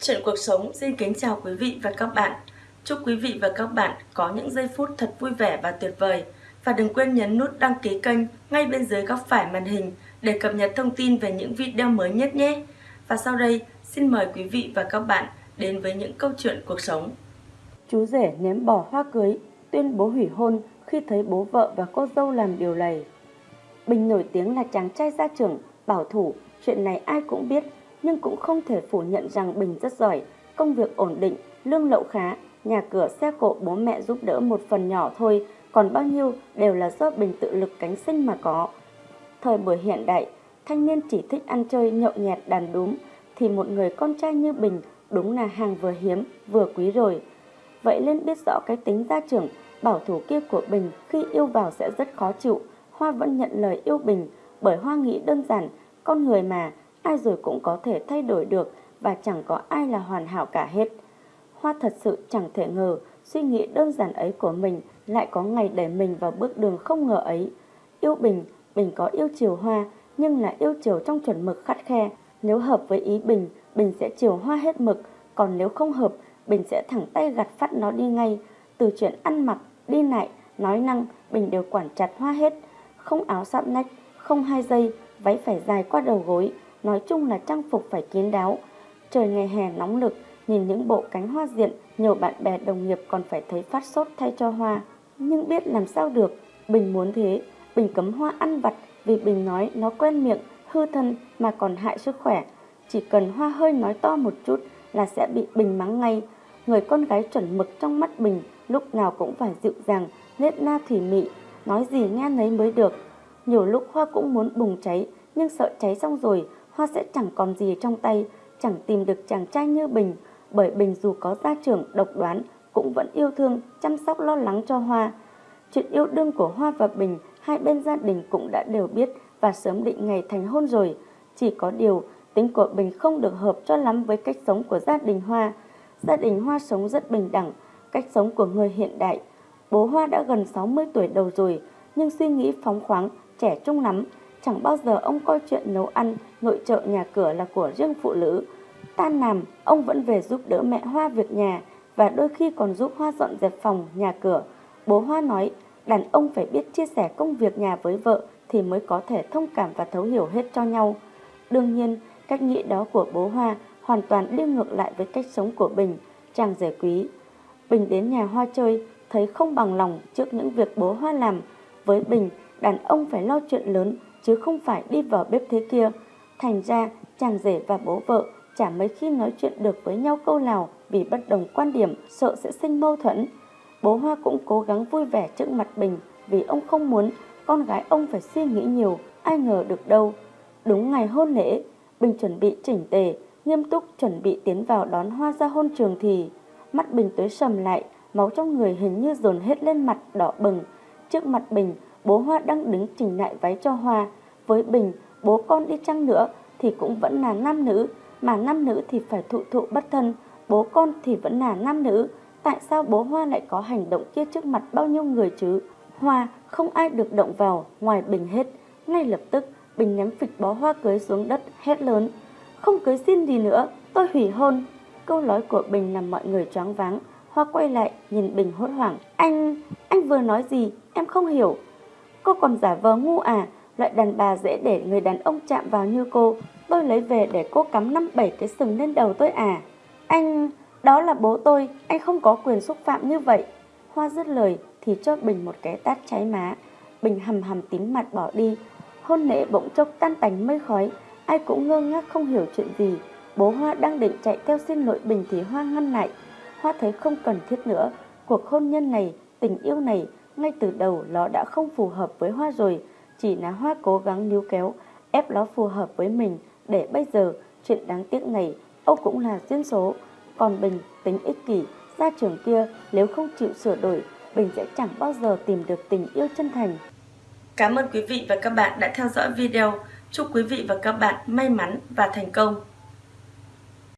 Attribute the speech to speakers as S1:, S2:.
S1: Chuyện cuộc sống xin kính chào quý vị và các bạn. Chúc quý vị và các bạn có những giây phút thật vui vẻ và tuyệt vời. Và đừng quên nhấn nút đăng ký kênh ngay bên dưới góc phải màn hình để cập nhật thông tin về những video mới nhất nhé. Và sau đây, xin mời quý vị và các bạn đến với những câu chuyện cuộc sống.
S2: Chú rể ném bỏ hoa cưới, tuyên bố hủy hôn khi thấy bố vợ và cô dâu làm điều này. Bình nổi tiếng là chàng trai gia trưởng, bảo thủ, chuyện này ai cũng biết, nhưng cũng không thể phủ nhận rằng Bình rất giỏi, công việc ổn định, lương lậu khá, nhà cửa xe cộ bố mẹ giúp đỡ một phần nhỏ thôi, còn bao nhiêu đều là do Bình tự lực cánh sinh mà có. Thời buổi hiện đại, thanh niên chỉ thích ăn chơi nhậu nhẹt đàn đúm, thì một người con trai như Bình đúng là hàng vừa hiếm, vừa quý rồi. Vậy nên biết rõ cái tính gia trưởng, bảo thủ kia của Bình khi yêu vào sẽ rất khó chịu, Hoa vẫn nhận lời yêu Bình bởi Hoa nghĩ đơn giản, con người mà, ai rồi cũng có thể thay đổi được và chẳng có ai là hoàn hảo cả hết. Hoa thật sự chẳng thể ngờ suy nghĩ đơn giản ấy của mình lại có ngày đẩy mình vào bước đường không ngờ ấy. Yêu Bình, Bình có yêu chiều Hoa nhưng là yêu chiều trong chuẩn mực khắt khe. Nếu hợp với ý Bình, Bình sẽ chiều Hoa hết mực, còn nếu không hợp, Bình sẽ thẳng tay gặt phát nó đi ngay. Từ chuyện ăn mặc, đi lại, nói năng, Bình đều quản chặt Hoa hết. Không áo sạm nách, không hai dây, váy phải dài qua đầu gối, nói chung là trang phục phải kín đáo. Trời ngày hè nóng lực, nhìn những bộ cánh hoa diện, nhiều bạn bè đồng nghiệp còn phải thấy phát sốt thay cho hoa. Nhưng biết làm sao được, Bình muốn thế, Bình cấm hoa ăn vặt vì Bình nói nó quen miệng, hư thân mà còn hại sức khỏe. Chỉ cần hoa hơi nói to một chút là sẽ bị Bình mắng ngay. Người con gái chuẩn mực trong mắt Bình lúc nào cũng phải dịu dàng, nết na thủy mị, nói gì nghe nấy mới được. Nhiều lúc Hoa cũng muốn bùng cháy, nhưng sợ cháy xong rồi, Hoa sẽ chẳng còn gì trong tay, chẳng tìm được chàng trai như Bình, bởi Bình dù có gia trưởng độc đoán, cũng vẫn yêu thương, chăm sóc lo lắng cho Hoa. Chuyện yêu đương của Hoa và Bình, hai bên gia đình cũng đã đều biết và sớm định ngày thành hôn rồi. Chỉ có điều, tính của Bình không được hợp cho lắm với cách sống của gia đình Hoa. Gia đình Hoa sống rất bình đẳng, cách sống của người hiện đại. Bố Hoa đã gần 60 tuổi đầu rồi, nhưng suy nghĩ phóng khoáng, trẻ trung lắm. Chẳng bao giờ ông coi chuyện nấu ăn, nội trợ nhà cửa là của riêng phụ nữ. Tan làm, ông vẫn về giúp đỡ mẹ Hoa việc nhà và đôi khi còn giúp Hoa dọn dẹp phòng, nhà cửa. Bố Hoa nói, đàn ông phải biết chia sẻ công việc nhà với vợ thì mới có thể thông cảm và thấu hiểu hết cho nhau. Đương nhiên, cách nghĩ đó của bố Hoa hoàn toàn đi ngược lại với cách sống của Bình, chàng rể quý. Bình đến nhà Hoa chơi, thấy không bằng lòng trước những việc bố Hoa làm. Với Bình, đàn ông phải lo chuyện lớn chứ không phải đi vào bếp thế kia. Thành ra, chàng rể và bố vợ chả mấy khi nói chuyện được với nhau câu nào vì bất đồng quan điểm, sợ sẽ sinh mâu thuẫn. Bố Hoa cũng cố gắng vui vẻ trước mặt Bình vì ông không muốn con gái ông phải suy nghĩ nhiều, ai ngờ được đâu. Đúng ngày hôn lễ, Bình chuẩn bị chỉnh tề, nghiêm túc chuẩn bị tiến vào đón Hoa ra hôn trường thì mắt Bình tối sầm lại, máu trong người hình như dồn hết lên mặt đỏ bừng. Trước mặt Bình, bố Hoa đang đứng chỉnh lại váy cho Hoa. Với Bình, bố con đi chăng nữa thì cũng vẫn là nam nữ, mà nam nữ thì phải thụ thụ bất thân, bố con thì vẫn là nam nữ. Tại sao bố Hoa lại có hành động kia trước mặt bao nhiêu người chứ? Hoa không ai được động vào ngoài Bình hết. Ngay lập tức, Bình ném phịch bó hoa cưới xuống đất, hét lớn. Không cưới xin gì nữa, tôi hủy hôn. Câu nói của Bình làm mọi người choáng váng. Hoa quay lại, nhìn Bình hốt hoảng. Anh, anh vừa nói gì? Em không hiểu. Cô còn giả vờ ngu à? Loại đàn bà dễ để người đàn ông chạm vào như cô. Tôi lấy về để cô cắm năm bảy cái sừng lên đầu tôi à? Anh, đó là bố tôi, anh không có quyền xúc phạm như vậy. Hoa dứt lời thì cho Bình một cái tát cháy má. Bình hầm hầm tím mặt bỏ đi. Hôn lễ bỗng chốc tan tành mây khói. Ai cũng ngơ ngác không hiểu chuyện gì. Bố Hoa đang định chạy theo xin lỗi Bình thì Hoa ngăn lại. Hoa thấy không cần thiết nữa. Cuộc hôn nhân này, tình yêu này, ngay từ đầu nó đã không phù hợp với Hoa rồi. Chỉ là Hoa cố gắng níu kéo, ép nó phù hợp với mình. Để bây giờ, chuyện đáng tiếc này, Âu cũng là duyên số. Còn Bình tính ích kỷ, gia trưởng kia nếu không chịu sửa đổi, Bình sẽ chẳng bao giờ tìm được tình yêu chân thành.
S1: Cảm ơn quý vị và các bạn đã theo dõi video. Chúc quý vị và các bạn may mắn và thành công.